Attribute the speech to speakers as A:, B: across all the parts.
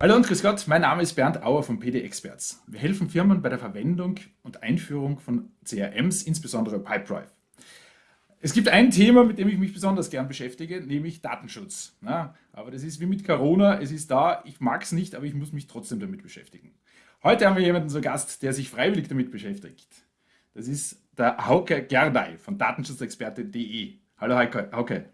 A: Hallo und grüß Gott, mein Name ist Bernd Auer von PD Experts. Wir helfen Firmen bei der Verwendung und Einführung von CRMs, insbesondere Pipedrive. Es gibt ein Thema, mit dem ich mich besonders gern beschäftige, nämlich Datenschutz. Na, aber das ist wie mit Corona, es ist da, ich mag es nicht, aber ich muss mich trotzdem damit beschäftigen. Heute haben wir jemanden zu Gast, der sich freiwillig damit beschäftigt. Das ist der Hauke Gerdey von datenschutzexperte.de. Hallo Hauke.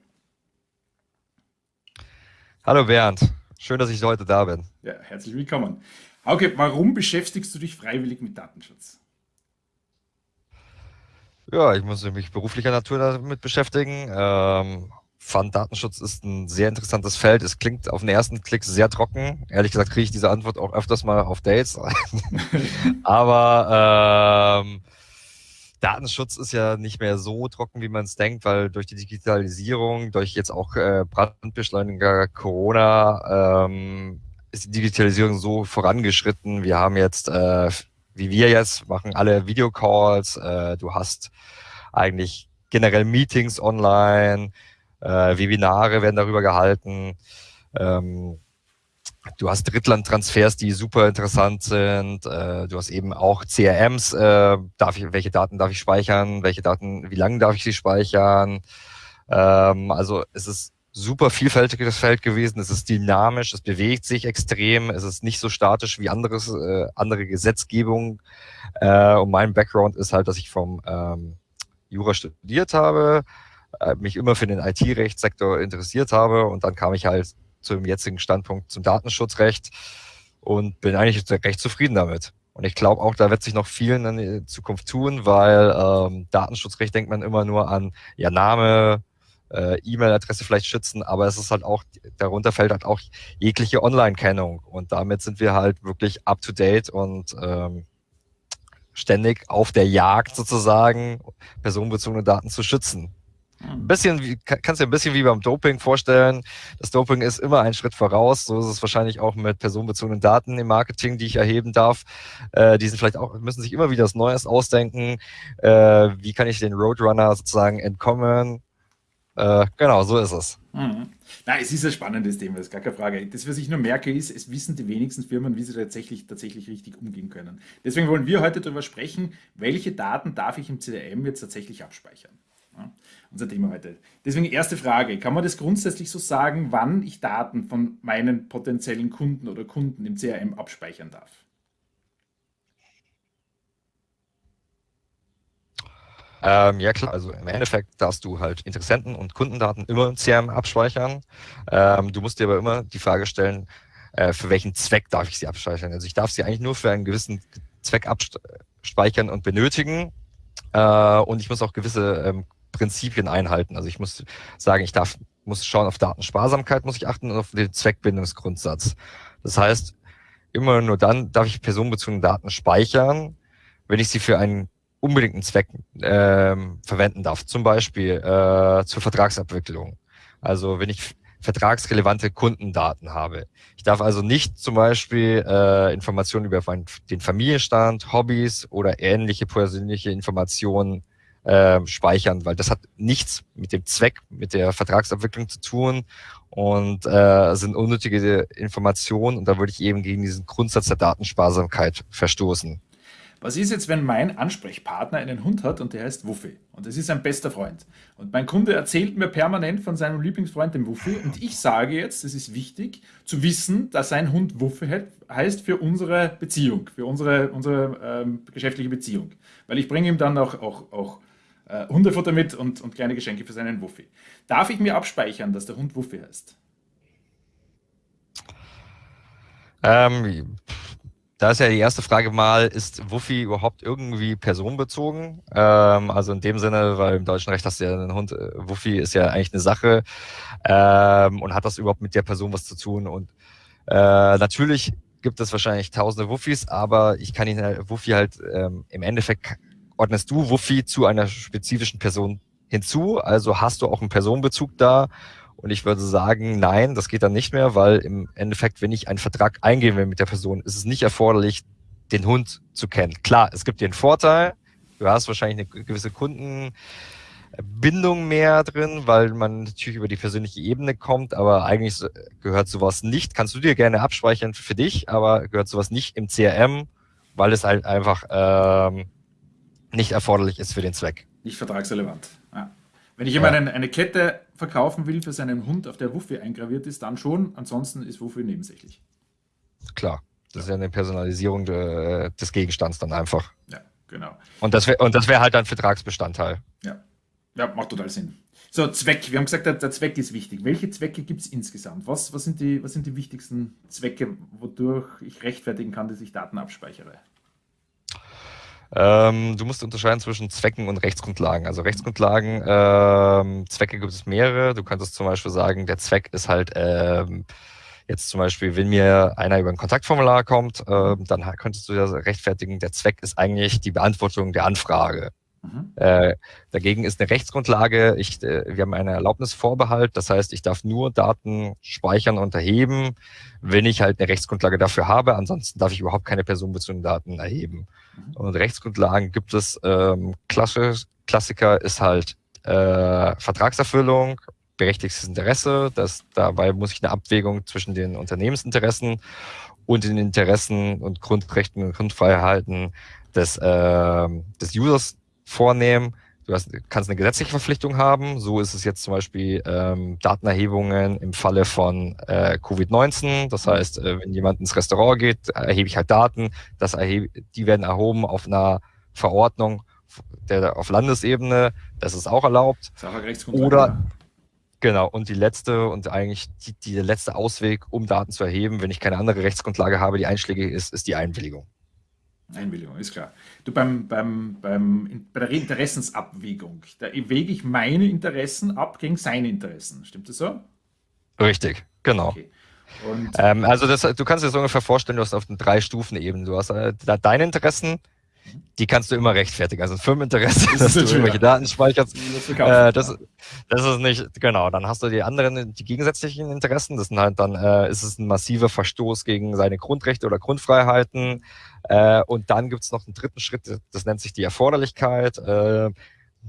B: Hallo Bernd, schön, dass ich heute da bin.
A: Ja, herzlich willkommen. Hauke, warum beschäftigst du dich freiwillig mit Datenschutz?
B: Ja, ich muss mich beruflicher Natur damit beschäftigen. Ähm, fand Datenschutz ist ein sehr interessantes Feld. Es klingt auf den ersten Klick sehr trocken. Ehrlich gesagt kriege ich diese Antwort auch öfters mal auf Dates. Aber ähm, Datenschutz ist ja nicht mehr so trocken, wie man es denkt, weil durch die Digitalisierung, durch jetzt auch äh, Brandbeschleuniger Corona, ähm, ist die Digitalisierung so vorangeschritten. Wir haben jetzt äh, wie wir jetzt, machen alle Videocalls, äh, du hast eigentlich generell Meetings online, äh, Webinare werden darüber gehalten, ähm, du hast Drittlandtransfers, die super interessant sind, äh, du hast eben auch CRMs, äh, darf ich, welche Daten darf ich speichern, welche Daten, wie lange darf ich sie speichern, ähm, also es ist super vielfältiges Feld gewesen. Es ist dynamisch, es bewegt sich extrem, es ist nicht so statisch wie anderes, äh, andere Gesetzgebung. Äh, und mein Background ist halt, dass ich vom ähm, Jura studiert habe, äh, mich immer für den IT-Rechtssektor interessiert habe. Und dann kam ich halt zum jetzigen Standpunkt zum Datenschutzrecht und bin eigentlich recht zufrieden damit. Und ich glaube auch, da wird sich noch viel in der Zukunft tun, weil ähm, Datenschutzrecht denkt man immer nur an ja Name, äh, E-Mail-Adresse vielleicht schützen, aber es ist halt auch, darunter fällt halt auch jegliche Online-Kennung und damit sind wir halt wirklich up-to-date und ähm, ständig auf der Jagd sozusagen, personenbezogene Daten zu schützen. Ein bisschen kannst du dir ein bisschen wie beim Doping vorstellen. Das Doping ist immer ein Schritt voraus. So ist es wahrscheinlich auch mit personenbezogenen Daten im Marketing, die ich erheben darf. Äh, die sind vielleicht auch, müssen sich immer wieder das Neues ausdenken. Äh, wie kann ich den Roadrunner sozusagen entkommen? Äh, genau, so ist es.
A: Mhm. Na, es ist ein spannendes Thema, das ist gar keine Frage. Das, was ich nur merke, ist, es wissen die wenigsten Firmen, wie sie tatsächlich, tatsächlich richtig umgehen können. Deswegen wollen wir heute darüber sprechen, welche Daten darf ich im CRM jetzt tatsächlich abspeichern. Unser Thema heute. Deswegen erste Frage, kann man das grundsätzlich so sagen, wann ich Daten von meinen potenziellen Kunden oder Kunden im CRM abspeichern darf?
B: Ähm, ja klar, also im Endeffekt darfst du halt Interessenten und Kundendaten immer im CRM abspeichern. Ähm, du musst dir aber immer die Frage stellen, äh, für welchen Zweck darf ich sie abspeichern? Also ich darf sie eigentlich nur für einen gewissen Zweck abspeichern und benötigen. Äh, und ich muss auch gewisse ähm, Prinzipien einhalten. Also ich muss sagen, ich darf, muss schauen auf Datensparsamkeit, muss ich achten und auf den Zweckbindungsgrundsatz. Das heißt, immer nur dann darf ich personenbezogene Daten speichern, wenn ich sie für einen unbedingten Zweck ähm, verwenden darf, zum Beispiel äh, zur Vertragsabwicklung. Also wenn ich vertragsrelevante Kundendaten habe. Ich darf also nicht zum Beispiel äh, Informationen über den Familienstand, Hobbys oder ähnliche persönliche Informationen äh, speichern, weil das hat nichts mit dem Zweck, mit der Vertragsabwicklung zu tun und äh, sind unnötige Informationen und da würde ich eben gegen diesen Grundsatz der Datensparsamkeit verstoßen.
A: Was ist jetzt, wenn mein Ansprechpartner einen Hund hat und der heißt Wuffi? Und das ist sein bester Freund. Und mein Kunde erzählt mir permanent von seinem Lieblingsfreund, dem Wuffi. Und ich sage jetzt, es ist wichtig zu wissen, dass sein Hund Wuffi heißt für unsere Beziehung, für unsere, unsere ähm, geschäftliche Beziehung, weil ich bringe ihm dann auch, auch, auch äh, Hundefutter mit und, und kleine Geschenke für seinen Wuffi. Darf ich mir abspeichern, dass der Hund Wuffi heißt?
B: Ähm, da ist ja die erste Frage mal, ist Wuffi überhaupt irgendwie personenbezogen? Ähm, also in dem Sinne, weil im deutschen Recht hast du ja einen Hund, äh, Wuffi ist ja eigentlich eine Sache ähm, und hat das überhaupt mit der Person was zu tun? Und äh, natürlich gibt es wahrscheinlich tausende Wuffis, aber ich kann ihn halt, Wuffi halt ähm, im Endeffekt ordnest du Wuffi zu einer spezifischen Person hinzu, also hast du auch einen Personenbezug da und ich würde sagen, nein, das geht dann nicht mehr, weil im Endeffekt, wenn ich einen Vertrag eingehen will mit der Person, ist es nicht erforderlich, den Hund zu kennen. Klar, es gibt dir einen Vorteil. Du hast wahrscheinlich eine gewisse Kunden, Bindung mehr drin, weil man natürlich über die persönliche Ebene kommt, aber eigentlich gehört sowas nicht. Kannst du dir gerne abspeichern für dich, aber gehört sowas nicht im CRM, weil es halt einfach ähm, nicht erforderlich ist für den Zweck.
A: Nicht vertragsrelevant. Ja. Wenn ich jemanden ja. eine Kette verkaufen will für seinen Hund, auf der Wuffe eingraviert ist, dann schon. Ansonsten ist Wuffe nebensächlich.
B: Klar, das ist ja eine Personalisierung de, des Gegenstands dann einfach.
A: Ja, genau.
B: Und das wäre wär halt ein Vertragsbestandteil.
A: Ja. ja, macht total Sinn. So, Zweck. Wir haben gesagt, der, der Zweck ist wichtig. Welche Zwecke gibt es insgesamt? Was, was, sind die, was sind die wichtigsten Zwecke, wodurch ich rechtfertigen kann, dass ich Daten abspeichere?
B: Ähm, du musst unterscheiden zwischen Zwecken und Rechtsgrundlagen. Also Rechtsgrundlagen, ähm, Zwecke gibt es mehrere. Du könntest zum Beispiel sagen, der Zweck ist halt ähm, jetzt zum Beispiel, wenn mir einer über ein Kontaktformular kommt, äh, dann könntest du ja rechtfertigen, der Zweck ist eigentlich die Beantwortung der Anfrage. Mhm. Äh, dagegen ist eine Rechtsgrundlage, ich, äh, wir haben eine Erlaubnisvorbehalt, das heißt, ich darf nur Daten speichern und erheben, wenn ich halt eine Rechtsgrundlage dafür habe. Ansonsten darf ich überhaupt keine personenbezogenen Daten erheben. Mhm. Und Rechtsgrundlagen gibt es, ähm, Klassisch, Klassiker ist halt äh, Vertragserfüllung, berechtigtes Interesse. Das, dabei muss ich eine Abwägung zwischen den Unternehmensinteressen und den Interessen und Grundrechten und Grundfreiheiten des, äh, des Users vornehmen. Du hast, kannst eine gesetzliche Verpflichtung haben. So ist es jetzt zum Beispiel ähm, Datenerhebungen im Falle von äh, Covid-19. Das heißt, äh, wenn jemand ins Restaurant geht, erhebe ich halt Daten. Das erhebe, die werden erhoben auf einer Verordnung der, auf Landesebene. Das ist auch erlaubt. Oder Genau, und die letzte und eigentlich die, die, letzte Ausweg, um Daten zu erheben, wenn ich keine andere Rechtsgrundlage habe, die einschlägig ist, ist die Einwilligung.
A: Einwilligung, ist klar. Du, beim, beim, beim, bei der Interessensabwägung, da wege ich meine Interessen ab gegen seine Interessen. Stimmt das so?
B: Richtig, genau. Okay. Ähm, also das, du kannst dir das ungefähr vorstellen, du hast auf den drei Stufen eben. Du hast äh, deine Interessen, die kannst du immer rechtfertigen. Also ein Firmeninteresse, das dass du irgendwelche Daten speicherst, äh, das, das ist nicht, genau. Dann hast du die anderen, die gegensätzlichen Interessen. Das sind halt dann, äh, ist es ein massiver Verstoß gegen seine Grundrechte oder Grundfreiheiten. Äh, und dann gibt es noch einen dritten Schritt, das nennt sich die Erforderlichkeit. Äh,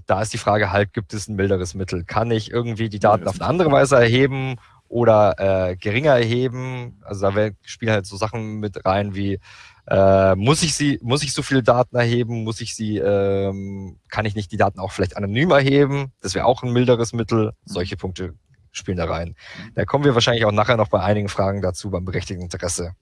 B: da ist die Frage halt, gibt es ein milderes Mittel? Kann ich irgendwie die Daten auf eine andere Weise erheben oder äh, geringer erheben? Also da spielen halt so Sachen mit rein wie äh, muss ich sie, muss ich so viele Daten erheben? Muss ich sie, ähm, kann ich nicht die Daten auch vielleicht anonym erheben? Das wäre auch ein milderes Mittel. Solche Punkte spielen da rein. Da kommen wir wahrscheinlich auch nachher noch bei einigen Fragen dazu beim berechtigten Interesse.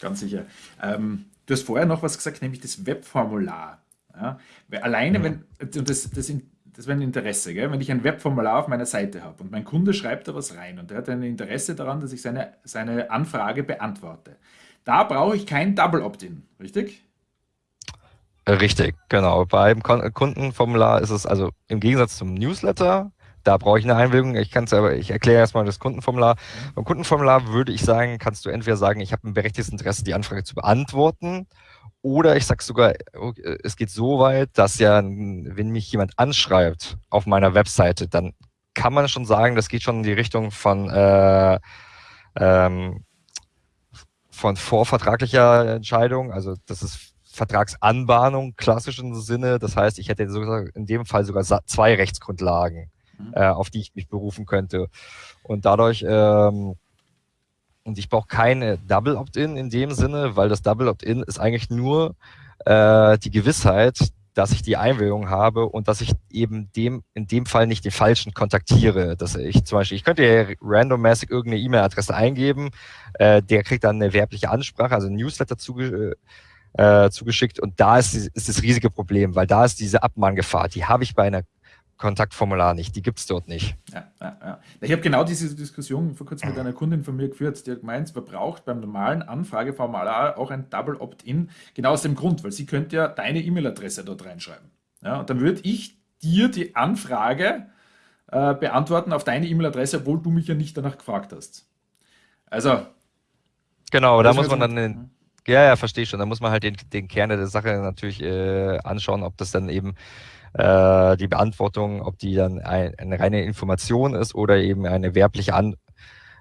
A: Ganz sicher. Ähm, du hast vorher noch was gesagt, nämlich das Webformular. Ja? Alleine, mhm. wenn, das, das, das wäre ein Interesse, gell? wenn ich ein Webformular auf meiner Seite habe und mein Kunde schreibt da was rein und der hat ein Interesse daran, dass ich seine, seine Anfrage beantworte. Da brauche ich kein Double Opt-in, richtig?
B: Richtig, genau. Beim Kundenformular ist es also im Gegensatz zum Newsletter, da brauche ich eine Einwilligung. Ich kann es aber, ich erkläre erstmal das Kundenformular. Mhm. Beim Kundenformular würde ich sagen, kannst du entweder sagen, ich habe ein berechtigtes Interesse, die Anfrage zu beantworten, oder ich sage sogar, es geht so weit, dass ja, wenn mich jemand anschreibt auf meiner Webseite, dann kann man schon sagen, das geht schon in die Richtung von äh, ähm, von vorvertraglicher Entscheidung, also das ist Vertragsanbahnung klassischen Sinne. Das heißt, ich hätte in dem Fall sogar zwei Rechtsgrundlagen, mhm. äh, auf die ich mich berufen könnte. Und dadurch, ähm, und ich brauche keine Double Opt-in in dem Sinne, weil das Double Opt-in ist eigentlich nur äh, die Gewissheit, dass ich die Einwilligung habe und dass ich eben dem in dem Fall nicht den falschen kontaktiere. Dass ich zum Beispiel, ich könnte ja randommäßig irgendeine E-Mail-Adresse eingeben, äh, der kriegt dann eine werbliche Ansprache, also ein Newsletter zuge äh, zugeschickt und da ist, ist das riesige Problem, weil da ist diese Abmahngefahr, die habe ich bei einer Kontaktformular nicht, die gibt es dort nicht.
A: Ja, ja, ja. Ich habe genau diese Diskussion vor kurzem mit einer Kundin von mir geführt, die hat gemeint, man braucht beim normalen Anfrageformular auch ein Double Opt-in, genau aus dem Grund, weil sie könnte ja deine E-Mail-Adresse dort reinschreiben. Ja, und dann würde ich dir die Anfrage äh, beantworten auf deine E-Mail-Adresse, obwohl du mich ja nicht danach gefragt hast. Also.
B: Genau, da muss man dann den, ja, ja, verstehe schon. Da muss man halt den, den Kern der Sache natürlich äh, anschauen, ob das dann eben äh, die Beantwortung, ob die dann ein, eine reine Information ist oder eben eine werbliche An,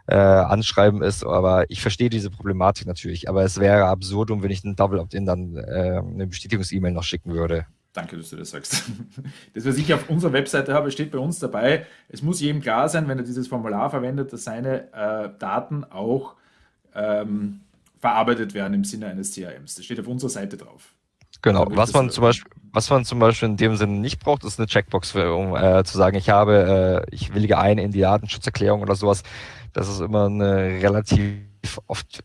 B: äh, Anschreiben ist. Aber ich verstehe diese Problematik natürlich. Aber es wäre absurd, wenn ich einen Double Opt-in dann äh, eine Bestätigungs-E-Mail noch schicken würde.
A: Danke, dass du das sagst. Das, was ich auf unserer Webseite habe, steht bei uns dabei. Es muss jedem klar sein, wenn er dieses Formular verwendet, dass seine äh, Daten auch ähm, verarbeitet werden im Sinne eines CRMs. Das steht auf unserer Seite drauf.
B: Genau, was man zum Beispiel, was man zum Beispiel in dem Sinne nicht braucht, ist eine Checkbox, für, um äh, zu sagen, ich habe, äh, ich willige ein in die Datenschutzerklärung oder sowas. Das ist immer eine relativ oft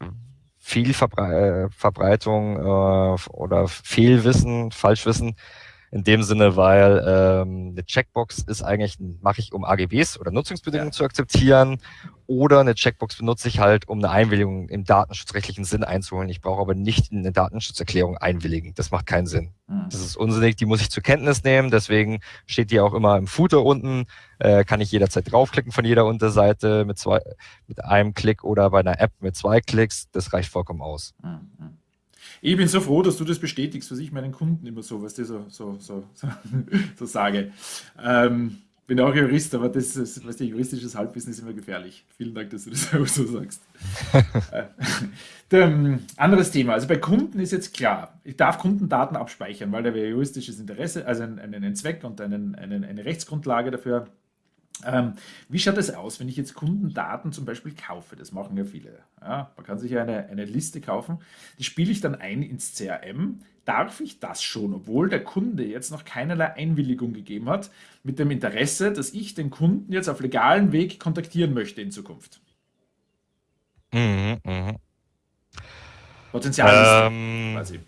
B: viel äh, Verbreitung äh, oder Fehlwissen, Falschwissen in dem Sinne, weil ähm, eine Checkbox ist eigentlich, mache ich, um AGBs oder Nutzungsbedingungen ja. zu akzeptieren oder eine Checkbox benutze ich halt, um eine Einwilligung im datenschutzrechtlichen Sinn einzuholen. Ich brauche aber nicht in eine Datenschutzerklärung einwilligen. Das macht keinen Sinn. Mhm. Das ist unsinnig, die muss ich zur Kenntnis nehmen. Deswegen steht die auch immer im Footer unten. Äh, kann ich jederzeit draufklicken von jeder Unterseite mit zwei, mit einem Klick oder bei einer App mit zwei Klicks. Das reicht vollkommen aus. Mhm.
A: Ich bin so froh, dass du das bestätigst, was ich meinen Kunden immer so, was die so, so, so, so, sage. Ähm, bin auch Jurist, aber das ist, was die juristisches Halbwissen ist immer gefährlich. Vielen Dank, dass du das auch so sagst. äh, ähm, anderes Thema. Also bei Kunden ist jetzt klar, ich darf Kundendaten abspeichern, weil da wäre juristisches Interesse, also einen, einen Zweck und einen, einen, eine Rechtsgrundlage dafür ähm, wie schaut es aus, wenn ich jetzt Kundendaten zum Beispiel kaufe? Das machen ja viele. Ja, man kann sich ja eine, eine Liste kaufen, die spiele ich dann ein ins CRM. Darf ich das schon, obwohl der Kunde jetzt noch keinerlei Einwilligung gegeben hat, mit dem Interesse, dass ich den Kunden jetzt auf legalen Weg kontaktieren möchte in Zukunft? Mhm, mh.
B: Potenzial ähm, quasi.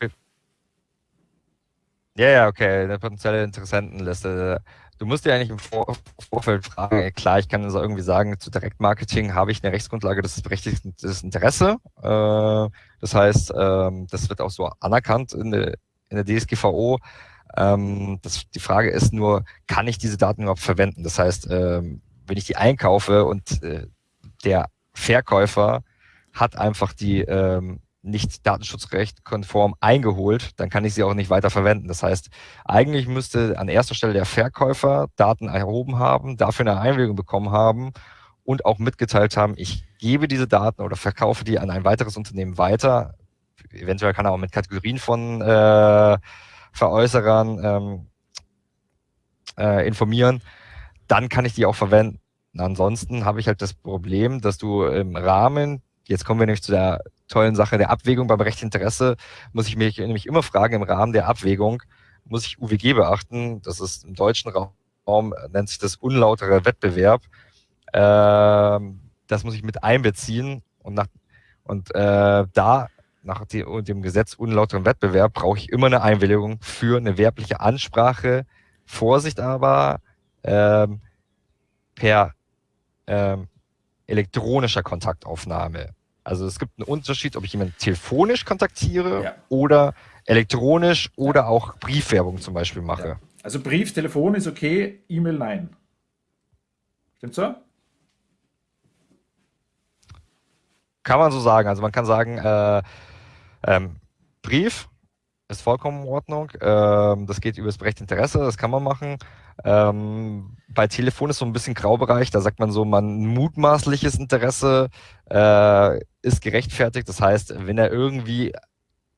B: Ja, ja, okay, eine potenzielle Interessentenliste. Du musst dir eigentlich im Vor Vorfeld fragen, klar, ich kann also irgendwie sagen, zu Direktmarketing habe ich eine Rechtsgrundlage, das ist berechtigtes Interesse. Äh, das heißt, ähm, das wird auch so anerkannt in der, in der DSGVO. Ähm, das, die Frage ist nur, kann ich diese Daten überhaupt verwenden? Das heißt, ähm, wenn ich die einkaufe und äh, der Verkäufer hat einfach die ähm, nicht datenschutzrecht konform eingeholt, dann kann ich sie auch nicht weiter verwenden. Das heißt, eigentlich müsste an erster Stelle der Verkäufer Daten erhoben haben, dafür eine Einwilligung bekommen haben und auch mitgeteilt haben, ich gebe diese Daten oder verkaufe die an ein weiteres Unternehmen weiter. Eventuell kann er auch mit Kategorien von äh, Veräußerern ähm, äh, informieren. Dann kann ich die auch verwenden. Ansonsten habe ich halt das Problem, dass du im Rahmen, jetzt kommen wir nämlich zu der tollen Sache der Abwägung beim Rechtsinteresse muss ich mich nämlich immer fragen, im Rahmen der Abwägung muss ich UWG beachten. Das ist im deutschen Raum, nennt sich das unlauterer Wettbewerb. Ähm, das muss ich mit einbeziehen und, nach, und äh, da nach dem Gesetz unlauteren Wettbewerb brauche ich immer eine Einwilligung für eine werbliche Ansprache. Vorsicht aber, ähm, per ähm, elektronischer Kontaktaufnahme. Also es gibt einen Unterschied, ob ich jemanden telefonisch kontaktiere ja. oder elektronisch oder auch Briefwerbung zum Beispiel mache. Ja.
A: Also Brief, Telefon ist okay, E-Mail nein. Stimmt so?
B: Kann man so sagen. Also man kann sagen, äh, ähm, Brief ist vollkommen in Ordnung. Ähm, das geht über das Recht Interesse, das kann man machen. Ähm, bei Telefon ist so ein bisschen Graubereich, da sagt man so, man mutmaßliches Interesse äh, ist gerechtfertigt. Das heißt, wenn er irgendwie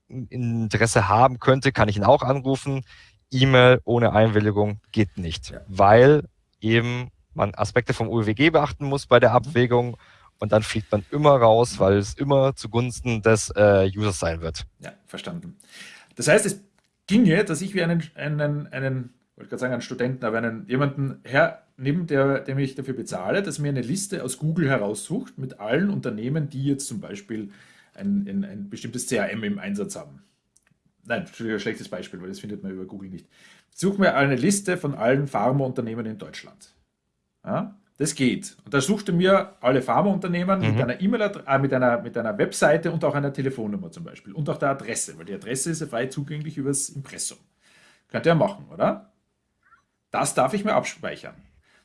B: Interesse haben könnte, kann ich ihn auch anrufen. E-Mail ohne Einwilligung geht nicht, ja. weil eben man Aspekte vom UWG beachten muss bei der Abwägung und dann fliegt man immer raus, weil es immer zugunsten des äh, Users sein wird.
A: Ja, verstanden. Das heißt, es ginge, dass ich wie einen, einen, einen wollte gerade sagen, einen Studenten, aber einen, jemanden hernimmt, der, dem ich dafür bezahle, dass mir eine Liste aus Google heraussucht mit allen Unternehmen, die jetzt zum Beispiel ein, ein, ein bestimmtes CRM im Einsatz haben. Nein, ein schlechtes Beispiel, weil das findet man über Google nicht. Such mir eine Liste von allen Pharmaunternehmen in Deutschland. Ja, das geht. Und da suchte mir alle Pharmaunternehmen mhm. mit einer E-Mail, äh, mit, einer, mit einer Webseite und auch einer Telefonnummer zum Beispiel. Und auch der Adresse, weil die Adresse ist ja frei zugänglich übers Impressum. Könnt ihr ja machen, oder? Das darf ich mir abspeichern.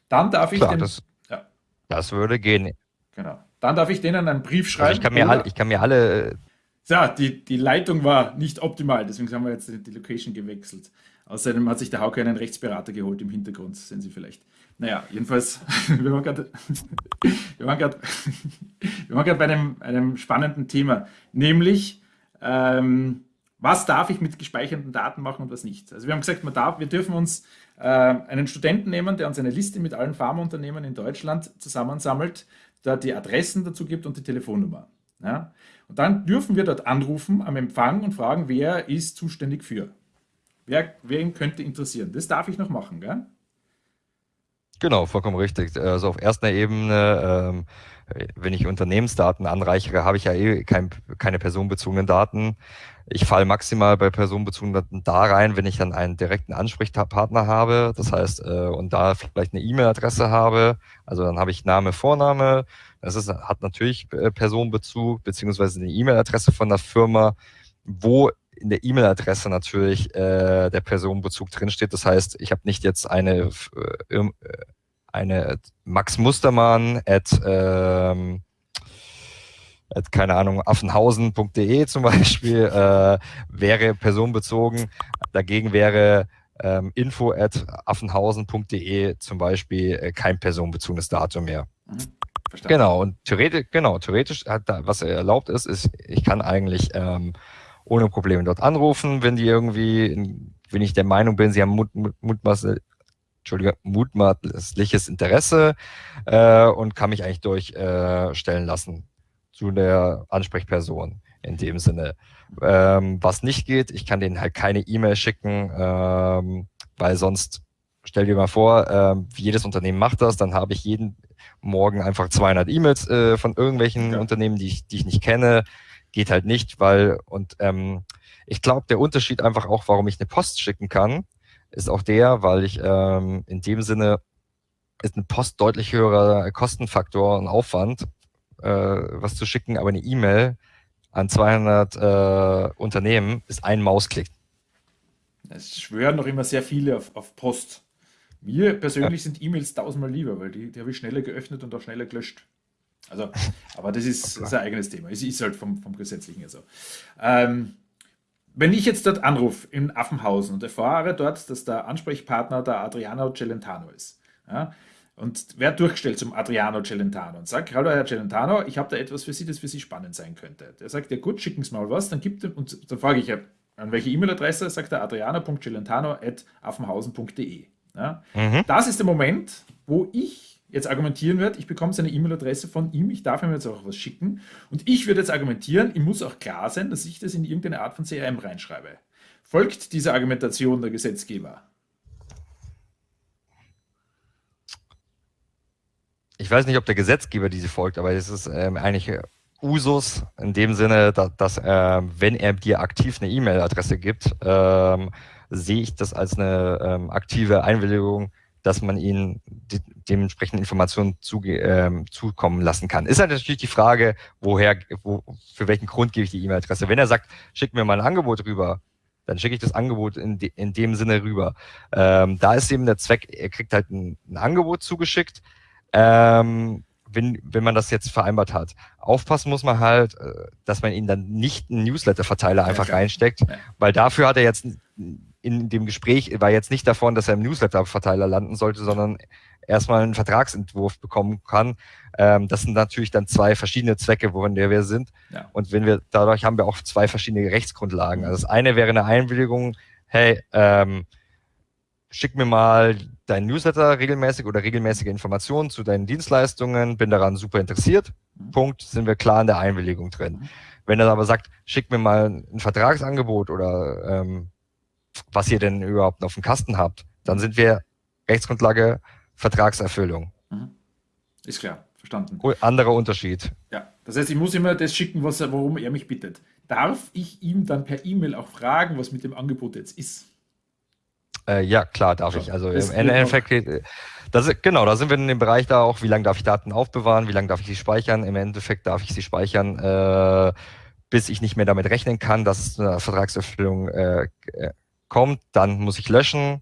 A: Dann darf ich
B: Klar, den, das, ja. das würde gehen.
A: Genau. Dann darf ich denen einen Brief schreiben. Also
B: ich, kann mir alle, ich kann mir alle.
A: So, die, die Leitung war nicht optimal, deswegen haben wir jetzt die Location gewechselt. Außerdem hat sich der Hauke einen Rechtsberater geholt im Hintergrund, sehen Sie vielleicht. Naja, jedenfalls, wir waren gerade bei einem, einem spannenden Thema, nämlich ähm, Was darf ich mit gespeicherten Daten machen und was nicht? Also wir haben gesagt, man darf, wir dürfen uns äh, einen Studenten nehmen, der uns eine Liste mit allen Pharmaunternehmen in Deutschland zusammensammelt, der die Adressen dazu gibt und die Telefonnummer. Ja? Und dann dürfen wir dort anrufen am Empfang und fragen, wer ist zuständig für. Wer, ihn könnte interessieren. Das darf ich noch machen, gell?
B: Genau, vollkommen richtig. Also auf erster Ebene, ähm, wenn ich Unternehmensdaten anreichere, habe ich ja eh kein, keine personenbezogenen Daten. Ich falle maximal bei personenbezogenen Daten da rein, wenn ich dann einen direkten Ansprechpartner habe, das heißt, äh, und da vielleicht eine E-Mail-Adresse habe. Also dann habe ich Name, Vorname. Das ist, hat natürlich äh, Personenbezug, beziehungsweise eine E-Mail-Adresse von der Firma, wo in der E-Mail-Adresse natürlich äh, der Personenbezug drinsteht. Das heißt, ich habe nicht jetzt eine, äh, eine Max Mustermann at, ähm, at keine Ahnung, affenhausen.de zum Beispiel, äh, wäre personenbezogen. Dagegen wäre ähm, info at affenhausen.de zum Beispiel äh, kein personenbezogenes Datum mehr. Mhm. Genau, und theoretisch, genau, theoretisch hat da, was erlaubt ist, ist, ich kann eigentlich ähm, ohne Probleme dort anrufen, wenn die irgendwie, wenn ich der Meinung bin, sie haben mut, mut, mutmaßlich, Entschuldige, mutmaßliches Interesse äh, und kann mich eigentlich durchstellen äh, lassen zu der Ansprechperson in dem Sinne. Ähm, was nicht geht, ich kann denen halt keine E-Mail schicken, ähm, weil sonst, stell dir mal vor, äh, jedes Unternehmen macht das, dann habe ich jeden Morgen einfach 200 E-Mails äh, von irgendwelchen ja. Unternehmen, die ich, die ich nicht kenne geht halt nicht, weil, und ähm, ich glaube, der Unterschied einfach auch, warum ich eine Post schicken kann, ist auch der, weil ich ähm, in dem Sinne ist eine Post deutlich höherer Kostenfaktor und Aufwand, äh, was zu schicken, aber eine E-Mail an 200 äh, Unternehmen ist ein Mausklick.
A: Es schwören noch immer sehr viele auf, auf Post. Mir persönlich ja. sind E-Mails tausendmal lieber, weil die, die habe ich schneller geöffnet und auch schneller gelöscht. Also, aber das ist, das ein eigenes Thema. Es ist halt vom, vom Gesetzlichen her so. Ähm, wenn ich jetzt dort anrufe in Affenhausen und erfahre dort, dass der Ansprechpartner der Adriano Celentano ist, ja, und wer durchgestellt zum Adriano Celentano und sagt, hallo Herr Celentano, ich habe da etwas für Sie, das für Sie spannend sein könnte. Der sagt, ja gut, schicken Sie mal was, dann gibt er, und dann frage ich an welche E-Mail-Adresse, sagt er adriano.celentano.affenhausen.de. Ja. Mhm. Das ist der Moment, wo ich jetzt argumentieren wird, ich bekomme seine E-Mail-Adresse von ihm, ich darf ihm jetzt auch was schicken und ich würde jetzt argumentieren, ihm muss auch klar sein, dass ich das in irgendeine Art von CRM reinschreibe. Folgt diese Argumentation der Gesetzgeber?
B: Ich weiß nicht, ob der Gesetzgeber diese folgt, aber es ist ähm, eigentlich Usus in dem Sinne, dass, dass äh, wenn er dir aktiv eine E-Mail-Adresse gibt, ähm, sehe ich das als eine ähm, aktive Einwilligung, dass man ihnen die, dementsprechend Informationen zu, ähm, zukommen lassen kann. Ist halt natürlich die Frage, woher, wo, für welchen Grund gebe ich die E-Mail-Adresse. Wenn er sagt, schick mir mal ein Angebot rüber, dann schicke ich das Angebot in, de, in dem Sinne rüber. Ähm, da ist eben der Zweck, er kriegt halt ein, ein Angebot zugeschickt, ähm, wenn, wenn man das jetzt vereinbart hat. Aufpassen muss man halt, äh, dass man ihn dann nicht einen Newsletter-Verteiler einfach ja, reinsteckt, weil dafür hat er jetzt in dem Gespräch war jetzt nicht davon, dass er im Newsletter-Verteiler landen sollte, sondern erstmal einen Vertragsentwurf bekommen kann. Ähm, das sind natürlich dann zwei verschiedene Zwecke, worin wir sind. Ja. Und wenn wir, dadurch haben wir auch zwei verschiedene Rechtsgrundlagen. Also das eine wäre eine Einwilligung, hey, ähm, schick mir mal dein Newsletter regelmäßig oder regelmäßige Informationen zu deinen Dienstleistungen, bin daran super interessiert. Mhm. Punkt, sind wir klar in der Einwilligung drin. Mhm. Wenn er aber sagt, schick mir mal ein Vertragsangebot oder ähm, was ihr denn überhaupt auf dem Kasten habt, dann sind wir Rechtsgrundlage Vertragserfüllung. Mhm.
A: Ist klar, verstanden.
B: Anderer Unterschied.
A: Ja, das heißt, ich muss immer das schicken, was er, worum er mich bittet. Darf ich ihm dann per E-Mail auch fragen, was mit dem Angebot jetzt ist?
B: Äh, ja, klar, darf so, ich. Also im Endeffekt, äh, das, genau, da sind wir in dem Bereich da auch, wie lange darf ich Daten aufbewahren, wie lange darf ich sie speichern. Im Endeffekt darf ich sie speichern, äh, bis ich nicht mehr damit rechnen kann, dass es eine Vertragserfüllung äh, äh kommt, dann muss ich löschen.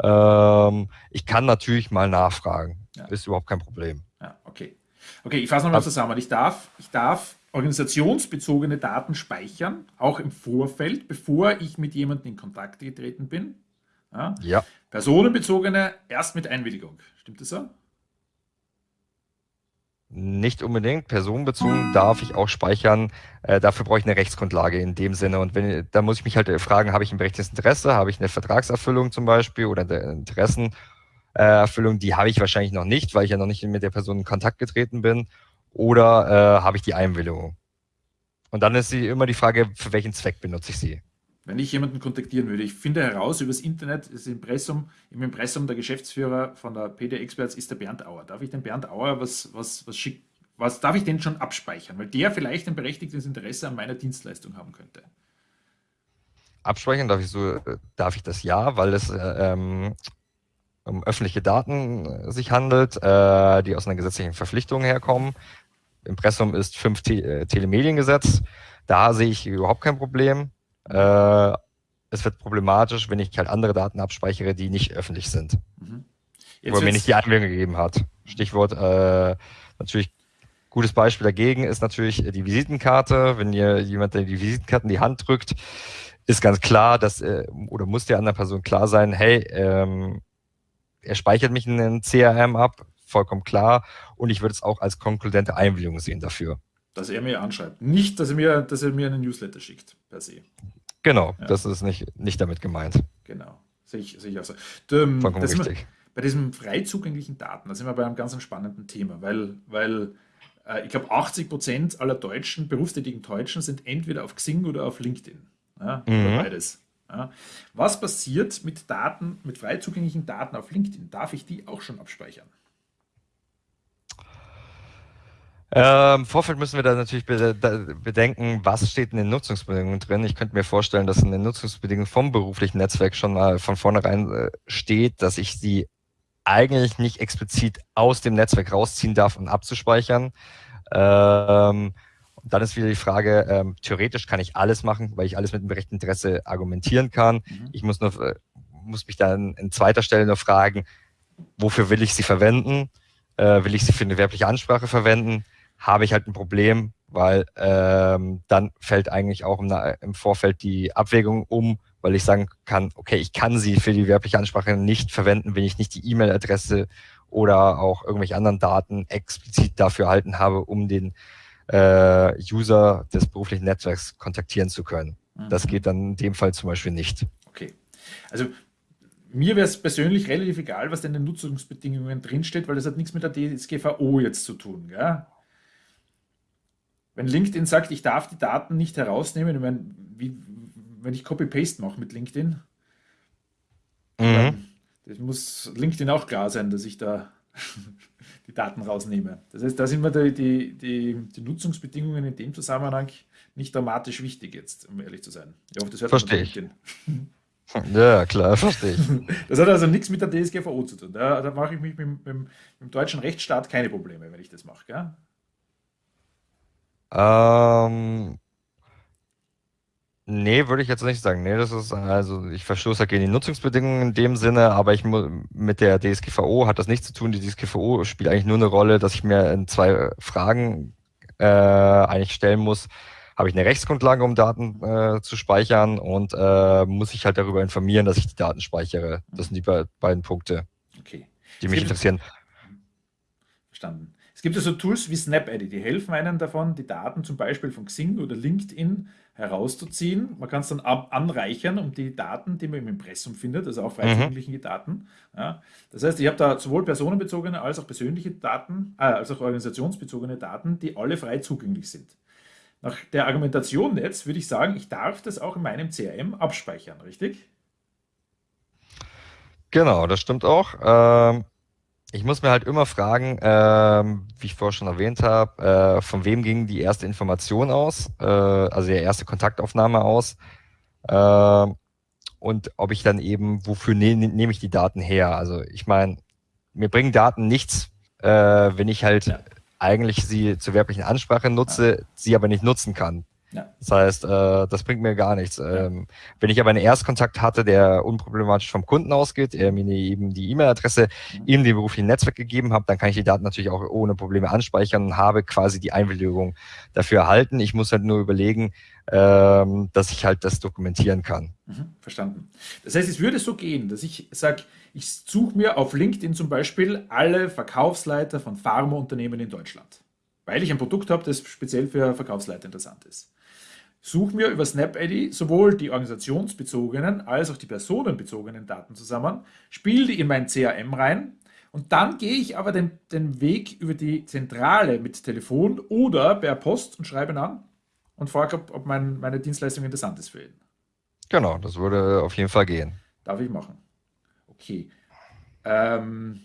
B: Ähm, ich kann natürlich mal nachfragen. Ja. Ist überhaupt kein Problem.
A: Ja, okay. Okay, ich fasse nochmal zusammen. Ich darf, ich darf organisationsbezogene Daten speichern, auch im Vorfeld, bevor ich mit jemandem in Kontakt getreten bin. Ja. ja. Personenbezogene erst mit Einwilligung. Stimmt das so?
B: Nicht unbedingt. Personenbezogen darf ich auch speichern. Äh, dafür brauche ich eine Rechtsgrundlage in dem Sinne. Und wenn, da muss ich mich halt fragen, habe ich ein berechtigtes Interesse? Habe ich eine Vertragserfüllung zum Beispiel oder eine Interessenerfüllung? Die habe ich wahrscheinlich noch nicht, weil ich ja noch nicht mit der Person in Kontakt getreten bin. Oder äh, habe ich die Einwilligung? Und dann ist sie immer die Frage, für welchen Zweck benutze ich sie?
A: Wenn ich jemanden kontaktieren würde, ich finde heraus übers Internet, ist Impressum, im Impressum der Geschäftsführer von der PD Experts ist der Bernd Auer. Darf ich den Bernd Auer was, was, was schicken? Was darf ich den schon abspeichern? Weil der vielleicht ein berechtigtes Interesse an meiner Dienstleistung haben könnte.
B: Abspeichern darf ich so, darf ich das ja, weil es ähm, um öffentliche Daten sich handelt, äh, die aus einer gesetzlichen Verpflichtung herkommen. Impressum ist 5 Te äh, Telemediengesetz. Da sehe ich überhaupt kein Problem. Äh, es wird problematisch, wenn ich halt andere Daten abspeichere, die nicht öffentlich sind. Mhm. Wo er mir nicht die Einwilligung gegeben hat. Stichwort äh, natürlich gutes Beispiel dagegen ist natürlich die Visitenkarte. Wenn ihr jemand die Visitenkarte in die Hand drückt, ist ganz klar, dass äh, oder muss der anderen Person klar sein, hey, ähm, er speichert mich in den CRM ab, vollkommen klar. Und ich würde es auch als konkludente Einwilligung sehen dafür.
A: Dass er mir anschreibt. Nicht, dass er mir, dass er mir einen Newsletter schickt, per se.
B: Genau, ja. das ist nicht, nicht damit gemeint.
A: Genau, sehe ich, sehe ich auch so. Ähm, Vollkommen richtig. bei diesen frei zugänglichen Daten, da sind wir bei einem ganz spannenden Thema, weil, weil äh, ich glaube, 80 Prozent aller Deutschen, berufstätigen Deutschen, sind entweder auf Xing oder auf LinkedIn. Ja, mhm. Oder beides. Ja. Was passiert mit Daten, mit frei zugänglichen Daten auf LinkedIn? Darf ich die auch schon abspeichern?
B: Ähm, Im Vorfeld müssen wir da natürlich bedenken, was steht in den Nutzungsbedingungen drin. Ich könnte mir vorstellen, dass in den Nutzungsbedingungen vom beruflichen Netzwerk schon mal von vornherein äh, steht, dass ich sie eigentlich nicht explizit aus dem Netzwerk rausziehen darf, um abzuspeichern. Ähm, dann ist wieder die Frage, ähm, theoretisch kann ich alles machen, weil ich alles mit dem rechten Interesse argumentieren kann. Mhm. Ich muss, nur, äh, muss mich dann in zweiter Stelle nur fragen, wofür will ich sie verwenden? Äh, will ich sie für eine werbliche Ansprache verwenden? Habe ich halt ein Problem, weil ähm, dann fällt eigentlich auch im, im Vorfeld die Abwägung um, weil ich sagen kann, okay, ich kann sie für die werbliche Ansprache nicht verwenden, wenn ich nicht die E-Mail-Adresse oder auch irgendwelche anderen Daten explizit dafür erhalten habe, um den äh, User des beruflichen Netzwerks kontaktieren zu können. Mhm. Das geht dann in dem Fall zum Beispiel nicht.
A: Okay. Also mir wäre es persönlich relativ egal, was denn in den Nutzungsbedingungen drinsteht, weil das hat nichts mit der DSGVO jetzt zu tun. Gell? Wenn LinkedIn sagt, ich darf die Daten nicht herausnehmen, ich meine, wie, wenn ich Copy-Paste mache mit LinkedIn, mhm. das muss LinkedIn auch klar sein, dass ich da die Daten rausnehme. Das heißt, da sind mir die, die, die, die, Nutzungsbedingungen in dem Zusammenhang nicht dramatisch wichtig jetzt, um ehrlich zu sein.
B: Ich hoffe, das hört Verstehe ich. Ja, klar, verstehe ich.
A: Das hat also nichts mit der DSGVO zu tun. Da, da mache ich mich mit, mit, mit, dem deutschen Rechtsstaat keine Probleme, wenn ich das mache. Gell?
B: Ähm, nee, würde ich jetzt nicht sagen. Nee, das ist, also ich verstoße gegen die Nutzungsbedingungen in dem Sinne, aber ich mit der DSGVO hat das nichts zu tun. Die DSGVO spielt eigentlich nur eine Rolle, dass ich mir in zwei Fragen äh, eigentlich stellen muss. Habe ich eine Rechtsgrundlage, um Daten äh, zu speichern und äh, muss ich halt darüber informieren, dass ich die Daten speichere. Das sind die be beiden Punkte,
A: okay.
B: die mich interessieren.
A: Verstanden. Es gibt ja so Tools wie SnapEdit, die helfen einem davon, die Daten zum Beispiel von Xing oder LinkedIn herauszuziehen. Man kann es dann anreichern um die Daten, die man im Impressum findet, also auch frei zugängliche mhm. Daten. Ja. Das heißt, ich habe da sowohl personenbezogene als auch persönliche Daten, äh, als auch organisationsbezogene Daten, die alle frei zugänglich sind. Nach der Argumentation jetzt würde ich sagen, ich darf das auch in meinem CRM abspeichern, richtig?
B: Genau, das stimmt auch. Ähm, ich muss mir halt immer fragen, ähm, wie ich vorher schon erwähnt habe, äh, von wem ging die erste Information aus, äh, also die erste Kontaktaufnahme aus äh, und ob ich dann eben, wofür ne, nehme ich die Daten her? Also ich meine, mir bringen Daten nichts, äh, wenn ich halt ja. eigentlich sie zur werblichen Ansprache nutze, ja. sie aber nicht nutzen kann. Ja. Das heißt, äh, das bringt mir gar nichts. Ähm, wenn ich aber einen Erstkontakt hatte, der unproblematisch vom Kunden ausgeht, er mir eben die E-Mail-Adresse, mhm. ihm den beruflichen Netzwerk gegeben habe, dann kann ich die Daten natürlich auch ohne Probleme anspeichern und habe quasi die Einwilligung dafür erhalten. Ich muss halt nur überlegen, ähm, dass ich halt das dokumentieren kann.
A: Mhm, verstanden. Das heißt, es würde so gehen, dass ich sage, ich suche mir auf LinkedIn zum Beispiel alle Verkaufsleiter von Pharmaunternehmen in Deutschland. weil ich ein Produkt habe, das speziell für Verkaufsleiter interessant ist. Suche mir über SnapID sowohl die organisationsbezogenen als auch die personenbezogenen Daten zusammen, spiele die in mein CRM rein und dann gehe ich aber den, den Weg über die Zentrale mit Telefon oder per Post und schreibe ihn an und frage, ob, ob mein, meine Dienstleistung interessant ist für ihn.
B: Genau, das würde auf jeden Fall gehen.
A: Darf ich machen. Okay. Ähm,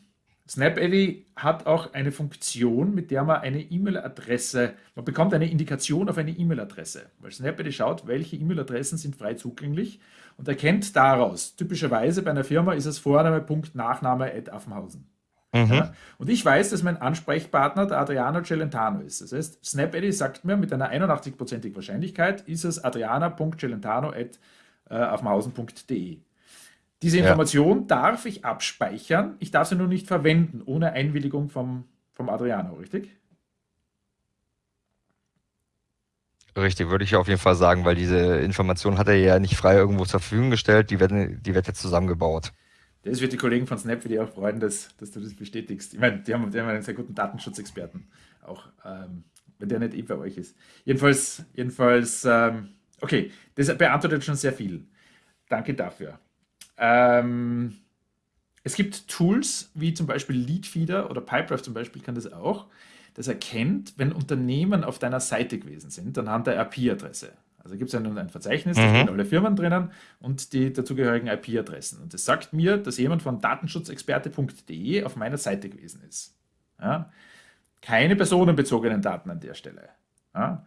A: SnapEddy hat auch eine Funktion, mit der man eine E-Mail-Adresse, man bekommt eine Indikation auf eine E-Mail-Adresse, weil SnapEddy schaut, welche E-Mail-Adressen sind frei zugänglich und erkennt daraus, typischerweise bei einer Firma ist es Vorname, Punkt, Nachname, at Affenhausen. Mhm. Ja? Und ich weiß, dass mein Ansprechpartner der Adriano Celentano ist. Das heißt, SnapEddy sagt mir mit einer 81%igen Wahrscheinlichkeit, ist es adriana.celentano at äh, affenhausen.de. Diese Information ja. darf ich abspeichern, ich darf sie nur nicht verwenden, ohne Einwilligung vom, vom Adriano, richtig?
B: Richtig, würde ich auf jeden Fall sagen, weil diese Information hat er ja nicht frei irgendwo zur Verfügung gestellt, die, werden, die wird jetzt zusammengebaut.
A: Das wird die Kollegen von Snap die auch freuen, dass, dass du das bestätigst. Ich meine, die haben, die haben einen sehr guten Datenschutzexperten, auch ähm, wenn der nicht eh bei euch ist. Jedenfalls, jedenfalls ähm, okay, das beantwortet schon sehr viel. Danke dafür. Ähm, es gibt Tools wie zum Beispiel Leadfeeder oder Pipedrive zum Beispiel kann das auch. Das erkennt, wenn Unternehmen auf deiner Seite gewesen sind, anhand der IP-Adresse. Also gibt es ein, ein Verzeichnis, da mhm. stehen alle Firmen drinnen und die dazugehörigen IP-Adressen. Und das sagt mir, dass jemand von datenschutzexperte.de auf meiner Seite gewesen ist. Ja? Keine personenbezogenen Daten an der Stelle. Ja?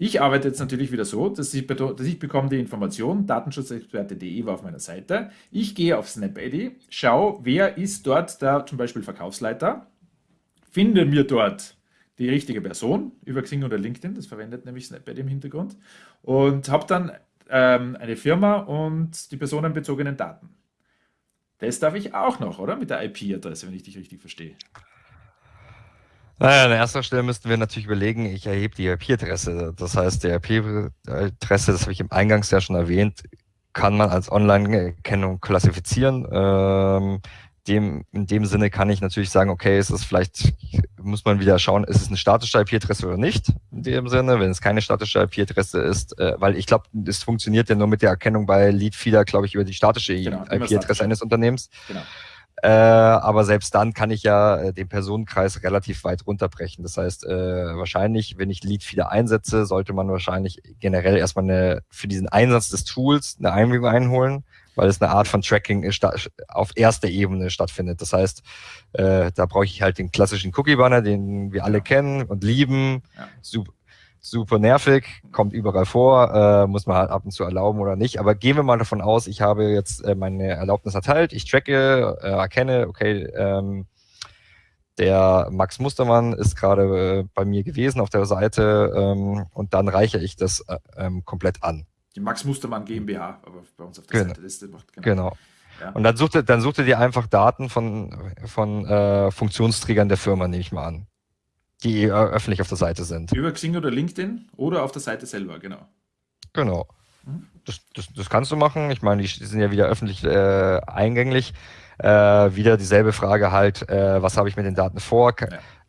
A: Ich arbeite jetzt natürlich wieder so, dass ich, dass ich bekomme die Information, datenschutzexperte.de war auf meiner Seite. Ich gehe auf SnapID, schaue, wer ist dort der zum Beispiel Verkaufsleiter, finde mir dort die richtige Person über Xing oder LinkedIn, das verwendet nämlich SnapID im Hintergrund, und habe dann ähm, eine Firma und die personenbezogenen Daten. Das darf ich auch noch, oder? Mit der IP-Adresse, wenn ich dich richtig verstehe.
B: Naja, an erster Stelle müssten wir natürlich überlegen, ich erhebe die IP-Adresse. Das heißt, die IP-Adresse, das habe ich im Eingangs ja schon erwähnt, kann man als Online-Erkennung klassifizieren. Ähm, dem, in dem Sinne kann ich natürlich sagen, okay, ist es vielleicht, muss man wieder schauen, ist es eine statische IP-Adresse oder nicht, in dem Sinne, wenn es keine statische IP-Adresse ist, äh, weil ich glaube, es funktioniert ja nur mit der Erkennung bei Leadfeeder, glaube ich, über die statische genau, IP-Adresse eines Unternehmens. Genau. Äh, aber selbst dann kann ich ja äh, den Personenkreis relativ weit runterbrechen. Das heißt, äh, wahrscheinlich, wenn ich Lead wieder einsetze, sollte man wahrscheinlich generell erstmal eine, für diesen Einsatz des Tools eine Einwilligung einholen, weil es eine Art von Tracking auf erster Ebene stattfindet. Das heißt, äh, da brauche ich halt den klassischen Cookie-Banner, den wir alle ja. kennen und lieben. Ja. Super, super nervig, kommt überall vor, äh, muss man halt ab und zu erlauben oder nicht. Aber gehen wir mal davon aus, ich habe jetzt äh, meine Erlaubnis erteilt, ich tracke, äh, erkenne, okay, ähm, der Max Mustermann ist gerade äh, bei mir gewesen auf der Seite ähm, und dann reiche ich das äh, ähm, komplett an.
A: Die Max Mustermann GmbH, aber bei uns auf der
B: genau. Seite. Das macht, genau. genau. Ja. Und dann sucht, er, dann sucht er dir einfach Daten von, von äh, Funktionsträgern der Firma, nehme ich mal an die äh, öffentlich auf der Seite sind.
A: Über Xing oder LinkedIn oder auf der Seite selber, genau.
B: Genau. Mhm. Das, das, das kannst du machen. Ich meine, die sind ja wieder öffentlich äh, eingänglich. Äh, wieder dieselbe Frage halt, äh, was habe ich mit den Daten vor?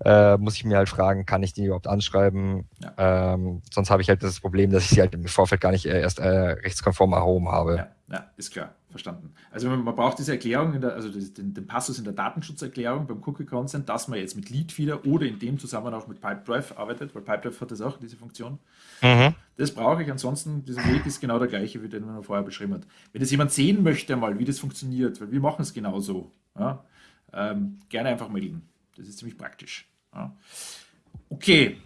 B: Ja. Äh, muss ich mir halt fragen, kann ich die überhaupt anschreiben? Ja. Ähm, sonst habe ich halt das Problem, dass ich sie halt im Vorfeld gar nicht äh, erst rechtskonform erhoben habe.
A: Ja, ja, ist klar verstanden. Also man braucht diese Erklärung, der, also den, den, Passus in der Datenschutzerklärung beim Cookie Consent, dass man jetzt mit Leadfeeder oder in dem Zusammenhang auch mit Pipedrive arbeitet, weil Pipedrive hat das auch, diese Funktion. Mhm. Das brauche ich, ansonsten, dieser Weg ist genau der gleiche, wie den man vorher beschrieben hat. Wenn das jemand sehen möchte mal, wie das funktioniert, weil wir machen es genauso, ja, ähm, gerne einfach melden. Das ist ziemlich praktisch. Ja. Okay,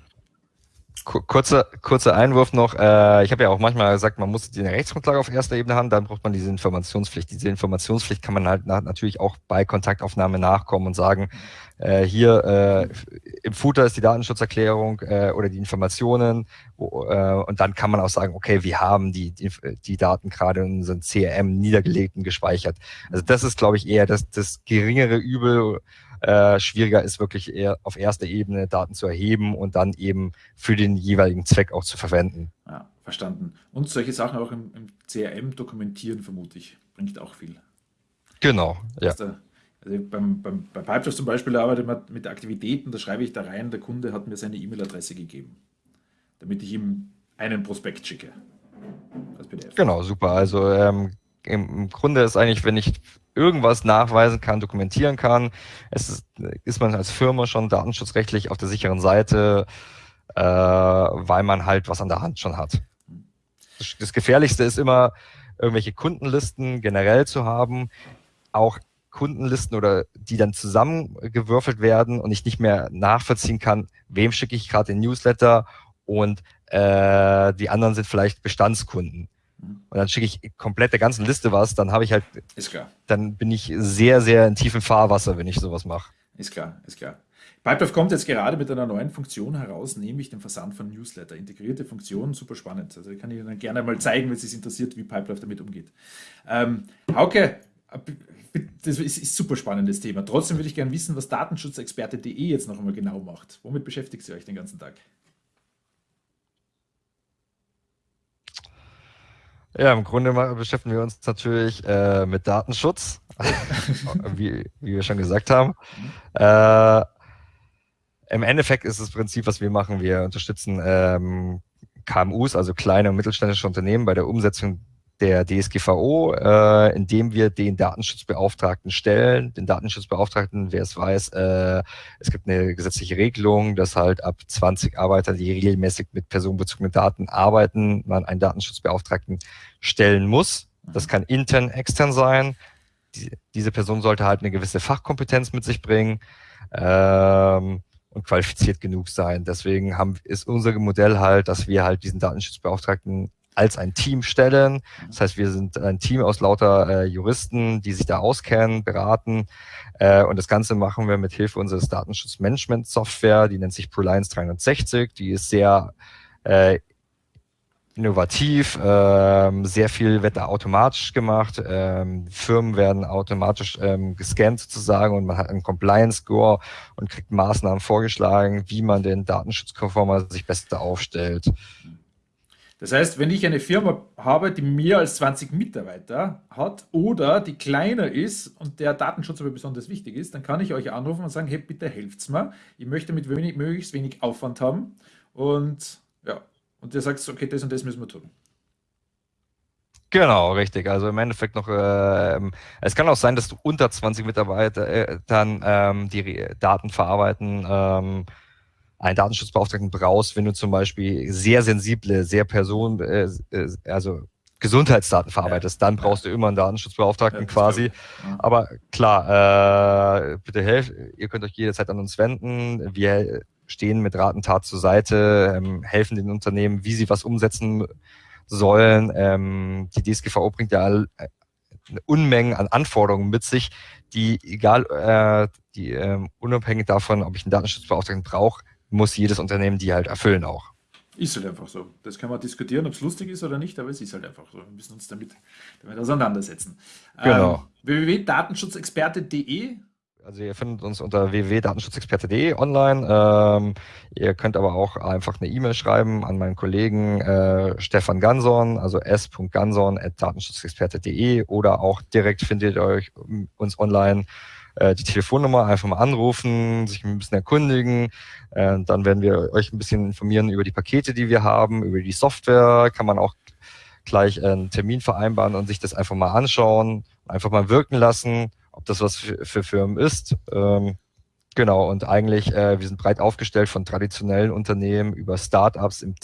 B: Kurzer, kurzer Einwurf noch. Äh, ich habe ja auch manchmal gesagt, man muss die Rechtsgrundlage auf erster Ebene haben, dann braucht man diese Informationspflicht. Diese Informationspflicht kann man halt natürlich auch bei Kontaktaufnahme nachkommen und sagen, äh, hier äh, im Footer ist die Datenschutzerklärung äh, oder die Informationen wo, äh, und dann kann man auch sagen, okay, wir haben die, die, die Daten gerade in unserem CRM niedergelegt und gespeichert. Also das ist, glaube ich, eher das, das geringere Übel äh, schwieriger ist wirklich eher auf erster Ebene Daten zu erheben und dann eben für den jeweiligen Zweck auch zu verwenden.
A: Ja, verstanden. Und solche Sachen auch im, im CRM dokumentieren, vermute ich, bringt auch viel.
B: Genau,
A: ja. Da, Also beim, beim, bei Pipedrive zum Beispiel arbeite ich mit Aktivitäten, da schreibe ich da rein, der Kunde hat mir seine E-Mail-Adresse gegeben, damit ich ihm einen Prospekt schicke.
B: Genau, super. Also ähm, im Grunde ist eigentlich, wenn ich irgendwas nachweisen kann, dokumentieren kann, ist, ist man als Firma schon datenschutzrechtlich auf der sicheren Seite, äh, weil man halt was an der Hand schon hat. Das, das Gefährlichste ist immer, irgendwelche Kundenlisten generell zu haben, auch Kundenlisten oder die dann zusammengewürfelt werden und ich nicht mehr nachvollziehen kann, wem schicke ich gerade den Newsletter und äh, die anderen sind vielleicht Bestandskunden. Und dann schicke ich komplett der ganzen Liste was, dann habe ich halt,
A: ist klar.
B: dann bin ich sehr, sehr in tiefem Fahrwasser, wenn ich sowas mache.
A: Ist klar, ist klar. Pipedrive kommt jetzt gerade mit einer neuen Funktion heraus, nämlich dem Versand von Newsletter. Integrierte Funktion, super spannend. Also ich kann Ihnen dann gerne mal zeigen, wenn es sich interessiert, wie Pipedrive damit umgeht. Ähm, Hauke, das ist, ein super spannendes Thema. Trotzdem würde ich gerne wissen, was Datenschutzexperte.de jetzt noch einmal genau macht. Womit beschäftigt ihr euch den ganzen Tag?
B: Ja, im Grunde beschäftigen wir uns natürlich äh, mit Datenschutz, wie, wie, wir schon gesagt haben. Äh, Im Endeffekt ist das Prinzip, was wir machen, wir unterstützen ähm, KMUs, also kleine und mittelständische Unternehmen, bei der Umsetzung der DSGVO, äh, indem wir den Datenschutzbeauftragten stellen. Den Datenschutzbeauftragten, wer es weiß, äh, es gibt eine gesetzliche Regelung, dass halt ab 20 Arbeiter, die regelmäßig mit personenbezogenen Daten arbeiten, man einen Datenschutzbeauftragten stellen muss. Das kann intern, extern sein. Die, diese Person sollte halt eine gewisse Fachkompetenz mit sich bringen. Ähm, und qualifiziert genug sein. Deswegen haben, ist unser Modell halt, dass wir halt diesen Datenschutzbeauftragten als ein Team stellen. Das heißt, wir sind ein Team aus lauter äh, Juristen, die sich da auskennen, beraten. Äh, und das Ganze machen wir mit Hilfe unseres Datenschutzmanagement-Software, die nennt sich ProLines 360. Die ist sehr äh, innovativ, ähm, sehr viel wird da automatisch gemacht. Ähm, Firmen werden automatisch ähm, gescannt sozusagen und man hat einen Compliance-Score und kriegt Maßnahmen vorgeschlagen, wie man den datenschutzkonformer sich besser aufstellt.
A: Das heißt, wenn ich eine Firma habe, die mehr als 20 Mitarbeiter hat oder die kleiner ist und der Datenschutz aber besonders wichtig ist, dann kann ich euch anrufen und sagen, hey, bitte helft's mir. Ich möchte mit wenig, möglichst wenig Aufwand haben und ja, und der sagt, okay, das und das müssen wir tun.
B: Genau, richtig. Also im Endeffekt noch, äh, es kann auch sein, dass du unter 20 Mitarbeiter äh, dann ähm, die Daten verarbeiten. Ähm, einen Datenschutzbeauftragten brauchst, wenn du zum Beispiel sehr sensible, sehr Person, äh, äh also Gesundheitsdaten verarbeitest, dann brauchst du immer einen Datenschutzbeauftragten ja, quasi. Aber klar, äh, bitte helft, ihr könnt euch jederzeit an uns wenden. Wir stehen mit Rat und Tat zur Seite, ähm, helfen den Unternehmen, wie sie was umsetzen sollen. Ähm, die DSGVO bringt ja all, äh, eine Unmengen an Anforderungen mit sich, die egal, äh, die ähm, unabhängig davon, ob ich einen Datenschutzbeauftragten brauche, muss jedes Unternehmen die halt erfüllen auch.
A: Ist halt einfach so. Das kann man diskutieren, ob es lustig ist oder nicht, aber es ist halt einfach so. Wir müssen uns damit, damit auseinandersetzen.
B: Genau.
A: Ähm, www.datenschutzexperte.de
B: also ihr findet uns unter www.datenschutzexperte.de online. Ähm, ihr könnt aber auch einfach eine E-Mail schreiben an meinen Kollegen äh, Stefan Ganson, also s.ganson.datenschutzexperte.de oder auch direkt findet ihr euch uns online äh, die Telefonnummer einfach mal anrufen, sich ein bisschen erkundigen. Äh, dann werden wir euch ein bisschen informieren über die Pakete, die wir haben, über die Software. Kann man auch gleich einen Termin vereinbaren und sich das einfach mal anschauen, einfach mal wirken lassen, ob das was für, für Firmen ist. Ähm, genau, und eigentlich, äh, wir sind breit aufgestellt von traditionellen Unternehmen über Startups im,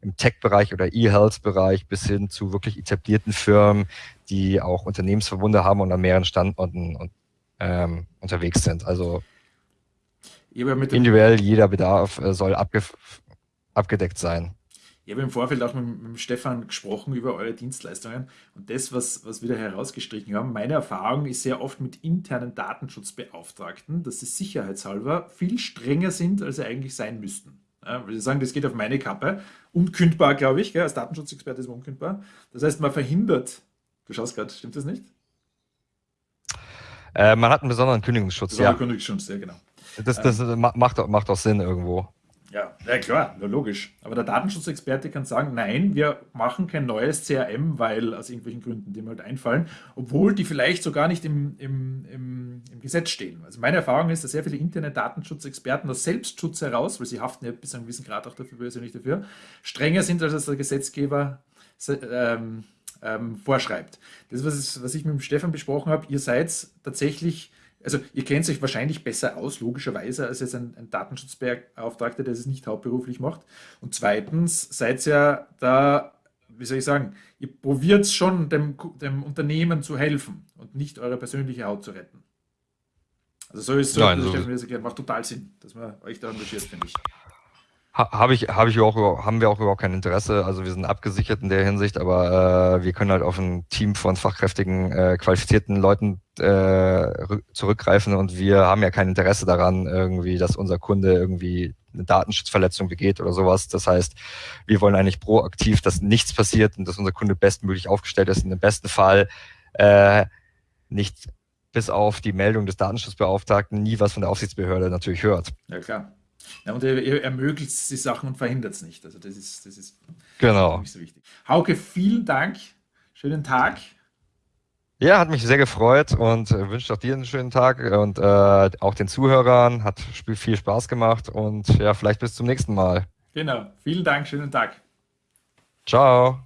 B: im Tech-Bereich oder E-Health-Bereich bis hin zu wirklich etablierten Firmen, die auch Unternehmensverbunde haben und an mehreren Standorten und ähm, unterwegs sind. Also individuell jeder Bedarf äh, soll abge abgedeckt sein.
A: Ich habe im Vorfeld auch mit, mit Stefan gesprochen über eure Dienstleistungen und das, was, was wir da herausgestrichen haben. Meine Erfahrung ist sehr oft mit internen Datenschutzbeauftragten, dass sie sicherheitshalber viel strenger sind, als sie eigentlich sein müssten. Ja, weil sie sagen, das geht auf meine Kappe. Unkündbar, glaube ich, gell? als Datenschutzexperte ist man unkündbar. Das heißt, man verhindert, du schaust gerade, stimmt das nicht?
B: Äh, man hat einen besonderen Kündigungsschutz.
A: Besonderen ja. Kündigungsschutz, ja, genau.
B: Das, das äh, macht, macht auch Sinn irgendwo.
A: Ja, ja klar, logisch. Aber der Datenschutzexperte kann sagen, nein, wir machen kein neues CRM, weil aus irgendwelchen Gründen, die mir halt einfallen, obwohl die vielleicht sogar nicht im, im, im, im Gesetz stehen. Also meine Erfahrung ist, dass sehr viele interne Datenschutzexperten aus Selbstschutz heraus, weil sie haften ja bis zu einem gewissen Grad auch dafür persönlich dafür, strenger sind, als der Gesetzgeber ähm, ähm, vorschreibt. Das, was, was ich mit dem Stefan besprochen habe, ihr seid tatsächlich also ihr kennt euch wahrscheinlich besser aus, logischerweise, als jetzt ein, ein Datenschutzbeauftragter, der es nicht hauptberuflich macht. Und zweitens seid ihr ja da, wie soll ich sagen, ihr probiert schon dem, dem Unternehmen zu helfen und nicht eure persönliche Haut zu retten. Also so ist es, so, Nein, so. Stefan macht total Sinn, dass man euch da engagiert, finde ich.
B: Habe ich, habe ich auch, haben wir auch überhaupt kein Interesse. Also wir sind abgesichert in der Hinsicht, aber äh, wir können halt auf ein Team von fachkräftigen, äh, qualifizierten Leuten äh, zurückgreifen und wir haben ja kein Interesse daran, irgendwie, dass unser Kunde irgendwie eine Datenschutzverletzung begeht oder sowas. Das heißt, wir wollen eigentlich proaktiv, dass nichts passiert und dass unser Kunde bestmöglich aufgestellt ist. Und im besten Fall äh, nicht bis auf die Meldung des Datenschutzbeauftragten nie was von der Aufsichtsbehörde natürlich hört.
A: Ja, klar. Ja, und er, er ermöglicht die Sachen und verhindert es nicht. Also das ist, das ist
B: genau.
A: so wichtig. Hauke, vielen Dank. Schönen Tag.
B: Ja, hat mich sehr gefreut und äh, wünsche auch dir einen schönen Tag und äh, auch den Zuhörern. Hat viel Spaß gemacht und ja, vielleicht bis zum nächsten Mal.
A: Genau. Vielen Dank. Schönen Tag.
B: Ciao.